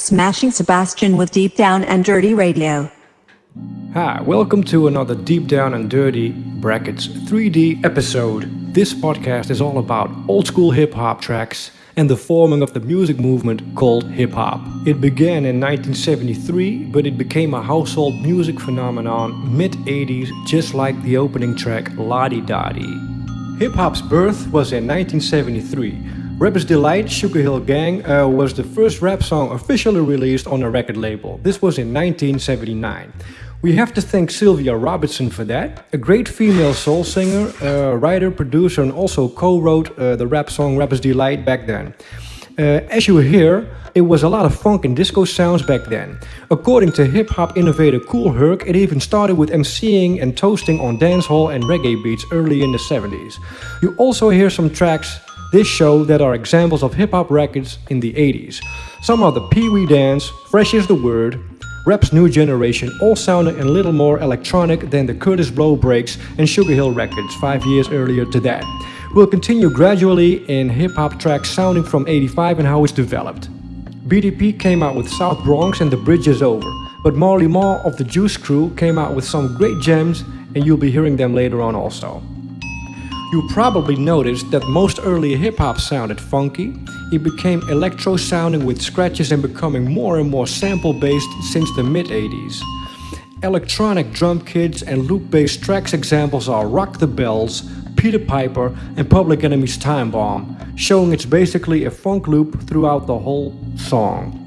Smashing Sebastian with Deep Down and Dirty Radio. Hi, welcome to another Deep Down and Dirty brackets 3D episode. This podcast is all about old school hip hop tracks and the forming of the music movement called hip hop. It began in 1973, but it became a household music phenomenon mid 80s, just like the opening track La Di Hip hop's birth was in 1973. Rapper's Delight Sugar Hill Gang uh, was the first rap song officially released on a record label. This was in 1979. We have to thank Sylvia Robinson for that, a great female soul singer, uh, writer, producer, and also co wrote uh, the rap song Rapper's Delight back then. Uh, as you hear, it was a lot of funk and disco sounds back then. According to hip hop innovator Kool Herc, it even started with MCing and toasting on dancehall and reggae beats early in the 70s. You also hear some tracks this show that are examples of hip hop records in the 80s. Some are the Pee Wee Dance, Fresh is the Word, Rap's New Generation, all sounded a little more electronic than the Kurtis Blow Breaks and Sugar Hill records five years earlier to that. We'll continue gradually in hip hop tracks sounding from 85 and how it's developed. BDP came out with South Bronx and The Bridge is Over, but Marley Marl of the Juice Crew came out with some great gems and you'll be hearing them later on also. You probably noticed that most early hip hop sounded funky. It became electro sounding with scratches and becoming more and more sample based since the mid 80s. Electronic drum kits and loop based tracks examples are Rock the Bells, Peter Piper, and Public Enemy's Time Bomb, showing it's basically a funk loop throughout the whole song.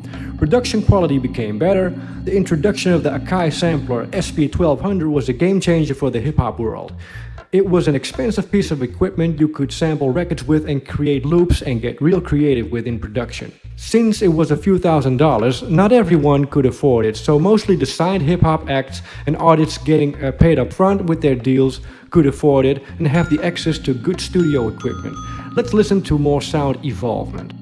Production quality became better. The introduction of the Akai sampler SP1200 was a game changer for the hip hop world. It was an expensive piece of equipment you could sample records with and create loops and get real creative with in production. Since it was a few thousand dollars, not everyone could afford it, so mostly the signed hip hop acts and artists getting uh, paid up front with their deals could afford it and have the access to good studio equipment. Let's listen to more sound evolvement.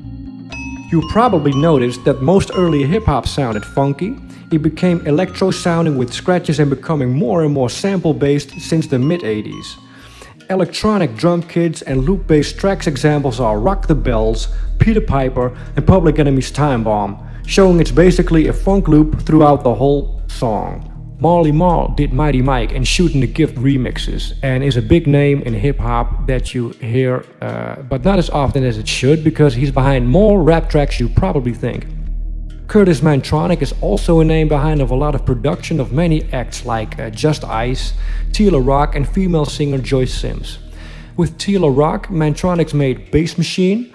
You probably noticed that most early hip hop sounded funky, it became electro sounding with scratches and becoming more and more sample based since the mid 80s. Electronic drum kits and loop based tracks examples are Rock the Bells, Peter Piper, and Public Enemy's Time Bomb, showing it's basically a funk loop throughout the whole song. Marley Marl did Mighty Mike and Shooting the Gift remixes and is a big name in hip hop that you hear, uh, but not as often as it should because he's behind more rap tracks you probably think. Kurtis Mantronik is also a name behind of a lot of production of many acts like uh, Just Ice, T La Rock and female singer Joyce Sims. With T La Rock, Mantronix made Bass Machine.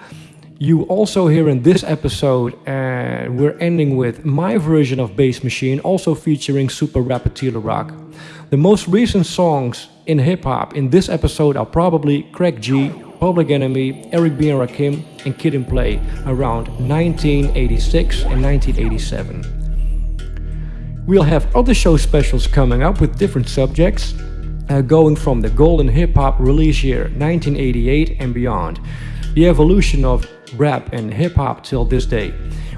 You also hear in this episode, uh, we're ending with my version of Bass Machine, also featuring super rapper T La Rock. The most recent songs in hip hop in this episode are probably Craig G, Public Enemy, Eric B. and Rakim, and Kid and Play around 1986 and 1987. We'll have other show specials coming up with different subjects, uh, going from the golden hip hop release year 1988 and beyond, the evolution of rap and hip hop till this day.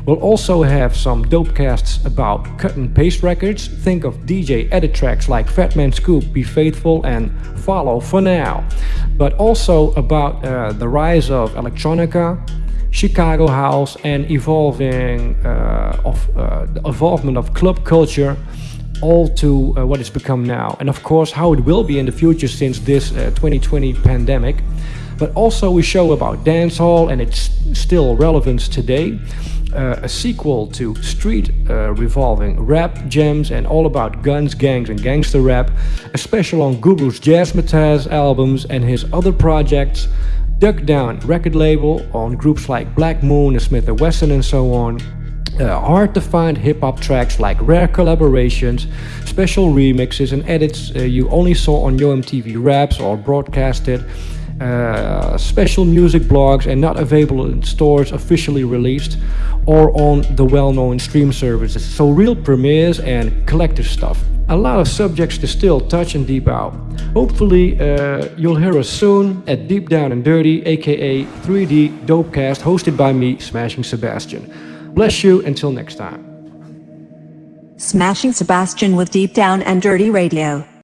We'll also have some dope casts about cut and paste records. Think of DJ edit tracks like Fatman Scoop, Be Faithful, and Follow for now. But also about uh, the rise of electronica, Chicago house, and evolving uh, of uh, the evolvement of club culture all to uh, what it's become now. And of course, how it will be in the future since this 2020 uh, pandemic but also we show about dancehall and its still relevance today uh, a sequel to Street uh, revolving rap gems and all about guns, gangs, and gangster rap, a special on Guru's Jazzmatazz albums and his other projects, Duck Down record label on groups like Black Moon and Smif-N-Wessun and so on. Uh, hard to find hip hop tracks like rare collaborations, special remixes, and edits uh, you only saw on Yo MTV Raps or broadcasted uh, special music blogs and not available in stores officially released or on the well-known stream services. So real premieres and collector stuff. A lot of subjects to still touch and deep out. Hopefully uh, you'll hear us soon at Deep Down and Dirty, aka 3D Dopecast, hosted by me, Smashing Sebastian. Bless you until next time. Smashing Sebastian with Deep Down and Dirty Radio.